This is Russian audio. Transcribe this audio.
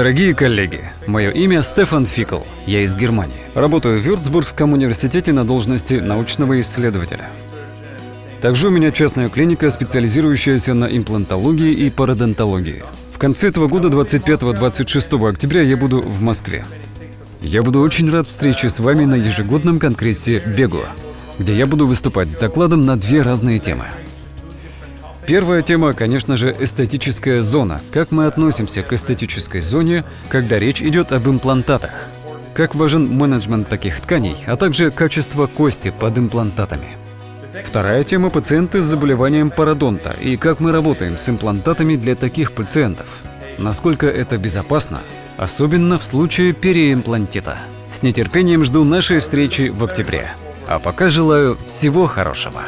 Дорогие коллеги, мое имя Стефан Фикл, я из Германии. Работаю в Вюрцбургском университете на должности научного исследователя. Также у меня частная клиника, специализирующаяся на имплантологии и пародонтологии. В конце этого года, 25-26 октября, я буду в Москве. Я буду очень рад встрече с вами на ежегодном конгрессе БЕГУ, где я буду выступать с докладом на две разные темы. Первая тема, конечно же, эстетическая зона. Как мы относимся к эстетической зоне, когда речь идет об имплантатах? Как важен менеджмент таких тканей, а также качество кости под имплантатами? Вторая тема – пациенты с заболеванием пародонта и как мы работаем с имплантатами для таких пациентов. Насколько это безопасно, особенно в случае переимплантита. С нетерпением жду нашей встречи в октябре. А пока желаю всего хорошего.